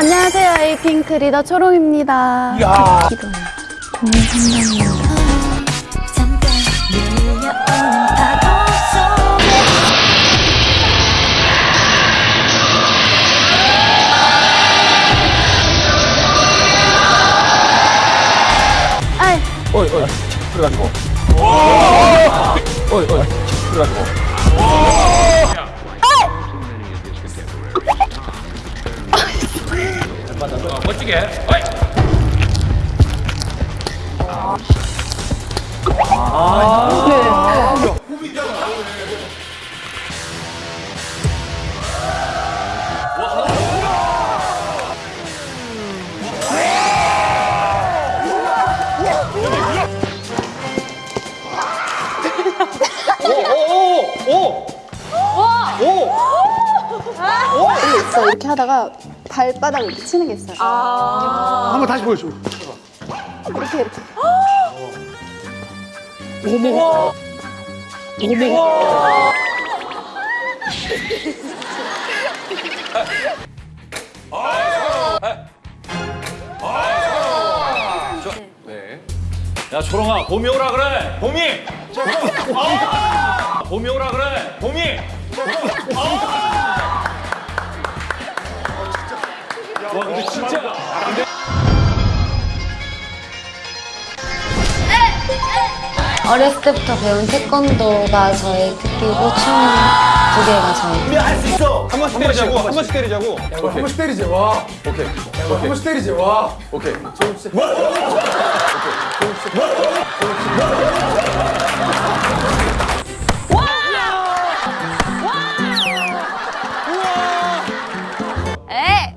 안녕하세요. 에이핑크 리더 초롱입니다. 야. 어이 어이 그래가지고 어이 어이 그래가지고 멋지게. 어이. 있어. 이렇게 하다가 발바닥을 이렇게 치는 게 있어요. 한번 다시 보여줘 이렇게 이렇게. 야 초롱아 봄이 오라 그래. 봄이. 아! 봄이 오라 그래. 봄이. 어렸을 때부터 배운 태권도가 저의 특기고 춤두 개가 저의 할수 있어 한 번씩 때리자고 한 번씩 때리자고 한 번씩 때리지 와. 오케이 한 번씩 때리지 와. 오케이 에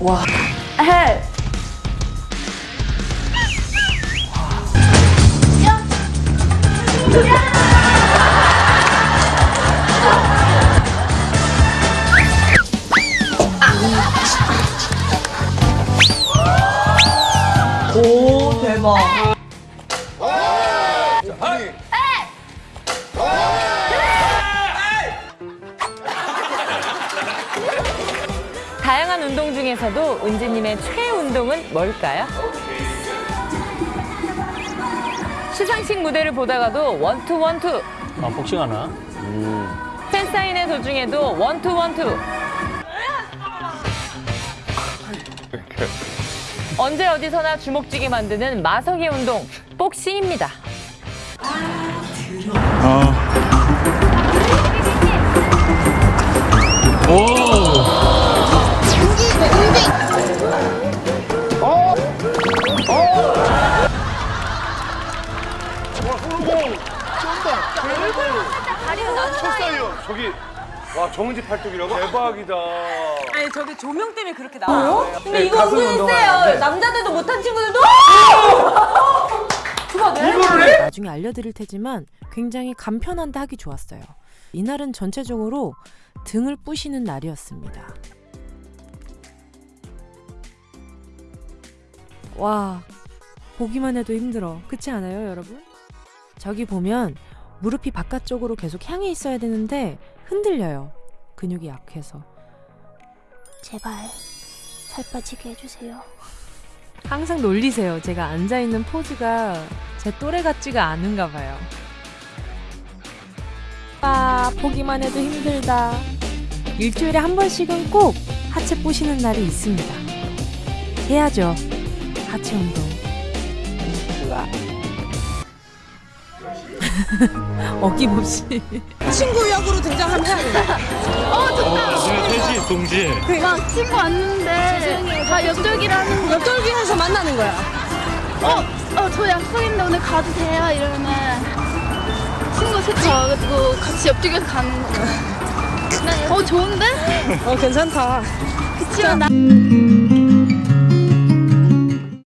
헬. 다양한 운동 중에서도 은지님의 최애 운동은 뭘까요? 시상식 무대를 보다가도 one two one two 아 복싱하나? 팬사인회 도중에도 one two one two 언제 어디서나 주먹 쥐게 만드는 마성의 운동 복싱입니다. 저기 와 정은지 팔뚝이라고 대박이다 아니 저게 조명 때문에 그렇게 나와요. 근데 네, 이거 은근 세요. 남자들도 못한 친구들도 나중에 알려드릴 테지만 굉장히 간편한데 하기 좋았어요. 이날은 전체적으로 등을 부시는 날이었습니다. 와, 보기만 해도 힘들어. 그렇지 않아요, 여러분? 저기 보면 무릎이 바깥쪽으로 계속 향해 있어야 되는데 흔들려요. 근육이 약해서. 제발 살 빠지게 해주세요. 항상 놀리세요. 제가 앉아 있는 포즈가 제 또래 같지가 않은가 봐요. 아, 보기만 해도 힘들다. 일주일에 한 번씩은 꼭 하체 뿌시는 날이 있습니다. 해야죠. 하체 운동. 으아. 어김없이. 친구 역으로 등장하면 해야 된다. 셋이 동시에. 막 친구 왔는데 다 옆돌기라는 거. 옆돌기에서 만나는 거야. 어, 어, 저 약속 있는데 오늘 가도 돼요? 이러면은 세차 와가지고 같이 옆쪽에서 가는 거. 어 좋은데? 어 괜찮다. 그치만 나.